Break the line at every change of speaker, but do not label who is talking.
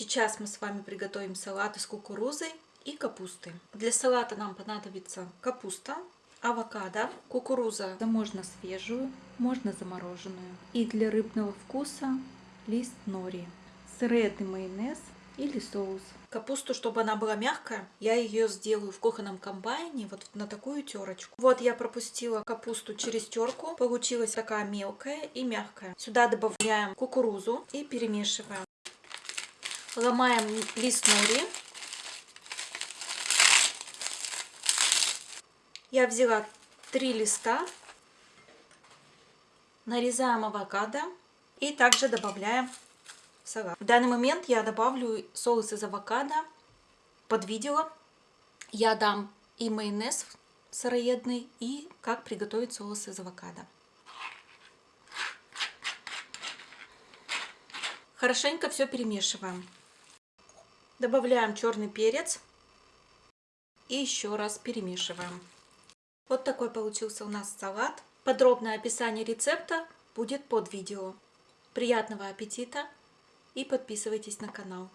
Сейчас мы с вами приготовим салат из кукурузы и капусты. Для салата нам понадобится капуста, авокадо, кукуруза. Да можно свежую, можно замороженную. И для рыбного вкуса лист нори, средний майонез или соус. Капусту, чтобы она была мягкая, я ее сделаю в кухонном комбайне вот на такую терочку. Вот я пропустила капусту через терку. Получилась такая мелкая и мягкая. Сюда добавляем кукурузу и перемешиваем. Ломаем лист нори. Я взяла три листа. Нарезаем авокадо и также добавляем салат. В данный момент я добавлю соус из авокадо под видео. Я дам и майонез сыроедный, и как приготовить соус из авокадо. Хорошенько все перемешиваем. Добавляем черный перец и еще раз перемешиваем. Вот такой получился у нас салат. Подробное описание рецепта будет под видео. Приятного аппетита! и подписывайтесь на канал.